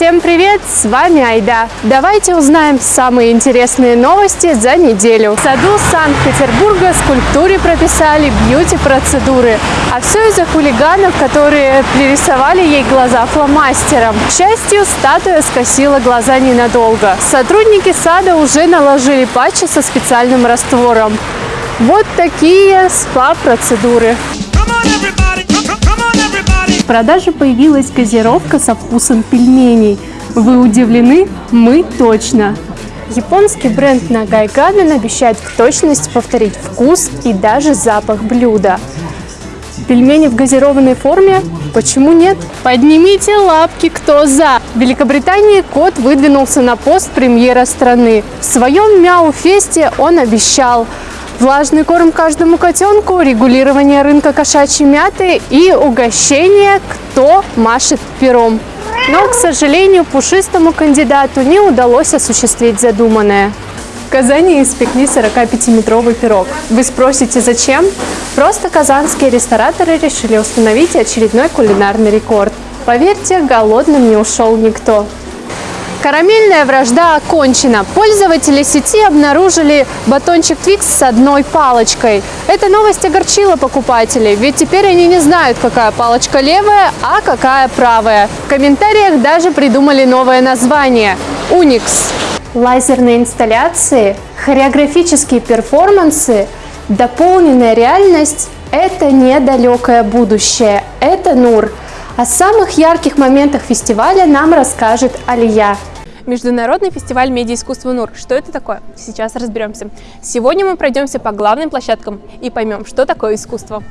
Всем привет, с вами Айда. Давайте узнаем самые интересные новости за неделю. В саду Санкт-Петербурга скульптуре прописали бьюти-процедуры. А все из-за хулиганов, которые пририсовали ей глаза фломастером. К счастью, статуя скосила глаза ненадолго. Сотрудники сада уже наложили патчи со специальным раствором. Вот такие спа-процедуры. Продаже появилась газировка со вкусом пельменей. Вы удивлены? Мы точно! Японский бренд Нагай Гаден обещает в точности повторить вкус и даже запах блюда. Пельмени в газированной форме? Почему нет? Поднимите лапки, кто за! В Великобритании кот выдвинулся на пост премьера страны. В своем Мяу-фесте он обещал влажный корм каждому котенку, регулирование рынка кошачьей мяты и угощение «Кто машет пером». Но, к сожалению, пушистому кандидату не удалось осуществить задуманное. В Казани испекли 45-метровый пирог. Вы спросите, зачем? Просто казанские рестораторы решили установить очередной кулинарный рекорд. Поверьте, голодным не ушел никто. Карамельная вражда окончена. Пользователи сети обнаружили батончик Twix с одной палочкой. Эта новость огорчила покупателей, ведь теперь они не знают, какая палочка левая, а какая правая. В комментариях даже придумали новое название – Unix. Лазерные инсталляции, хореографические перформансы, дополненная реальность – это недалекое будущее, это НУР. О самых ярких моментах фестиваля нам расскажет Алия. Международный фестиваль медиаискусства НУР. Что это такое? Сейчас разберемся. Сегодня мы пройдемся по главным площадкам и поймем, что такое искусство.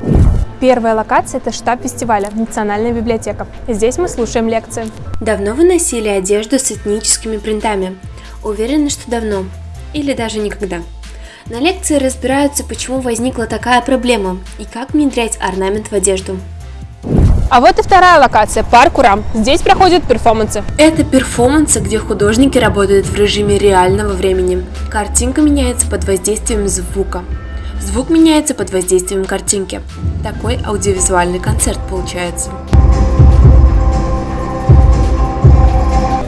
Первая локация – это штаб фестиваля, Национальная библиотека. Здесь мы слушаем лекции. Давно вы носили одежду с этническими принтами? Уверены, что давно? Или даже никогда? На лекции разбираются, почему возникла такая проблема и как внедрять орнамент в одежду. А вот и вторая локация – парк Урам. Здесь проходят перформансы. Это перформансы, где художники работают в режиме реального времени. Картинка меняется под воздействием звука. Звук меняется под воздействием картинки. Такой аудиовизуальный концерт получается.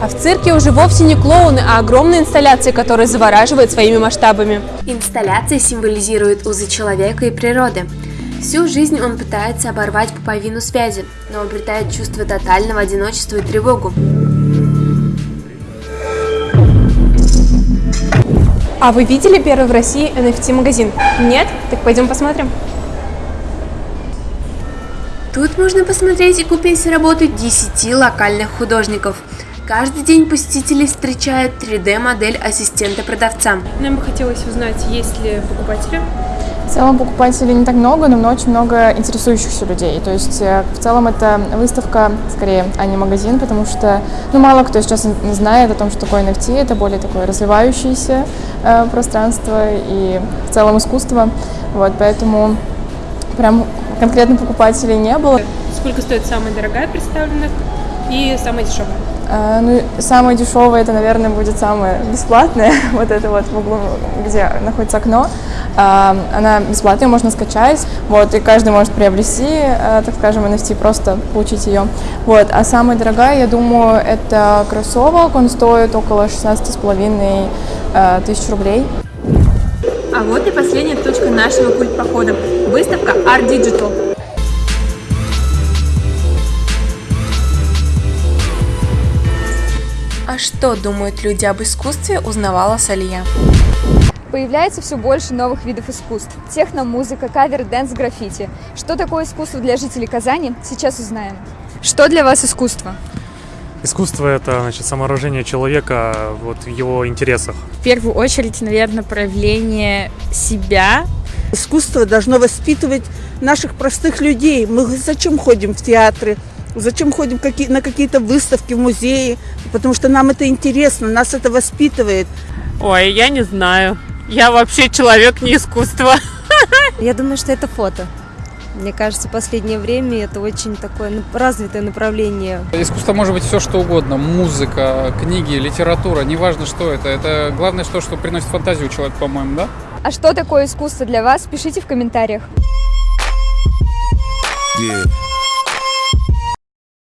А в цирке уже вовсе не клоуны, а огромные инсталляции, которые завораживают своими масштабами. Инсталляции символизируют узы человека и природы. Всю жизнь он пытается оборвать пуповину связи, но обретает чувство тотального одиночества и тревогу. А вы видели первый в России NFT-магазин? Нет? Так пойдем посмотрим. Тут можно посмотреть и купить работы 10 локальных художников. Каждый день посетители встречают 3D-модель ассистента продавца. Нам бы хотелось узнать, есть ли покупатели в целом покупателей не так много, но очень много интересующихся людей. То есть э, в целом это выставка, скорее, а не магазин, потому что ну, мало кто сейчас знает о том, что такое NFT. Это более такое развивающееся э, пространство и в целом искусство. Вот, поэтому прям конкретно покупателей не было. Сколько стоит самая дорогая представленная и самая дешевая? А, ну, самое дешевое, это, наверное, будет самое бесплатное, вот это вот в углу, где находится окно. А, она бесплатная, можно скачать, вот, и каждый может приобрести, а, так скажем, NFT, просто получить ее. Вот, а самая дорогая, я думаю, это кроссовок, он стоит около 16,5 тысяч рублей. А вот и последняя точка нашего культ-похода – выставка Art Digital. Что думают люди об искусстве, узнавала Салия. Появляется все больше новых видов искусств. Техно, музыка, cover dance, граффити. Что такое искусство для жителей Казани, сейчас узнаем. Что для вас искусство? Искусство – это значит, самооружение человека вот, в его интересах. В первую очередь, наверное, проявление себя. Искусство должно воспитывать наших простых людей. Мы зачем ходим в театры? Зачем ходим на какие-то выставки в музеи? Потому что нам это интересно, нас это воспитывает. Ой, я не знаю. Я вообще человек не искусство. Я думаю, что это фото. Мне кажется, в последнее время это очень такое развитое направление. Искусство может быть все что угодно. Музыка, книги, литература. Неважно, что это. Это главное, что, что приносит фантазию человеку, по-моему, да? А что такое искусство для вас? Пишите в комментариях. Yeah.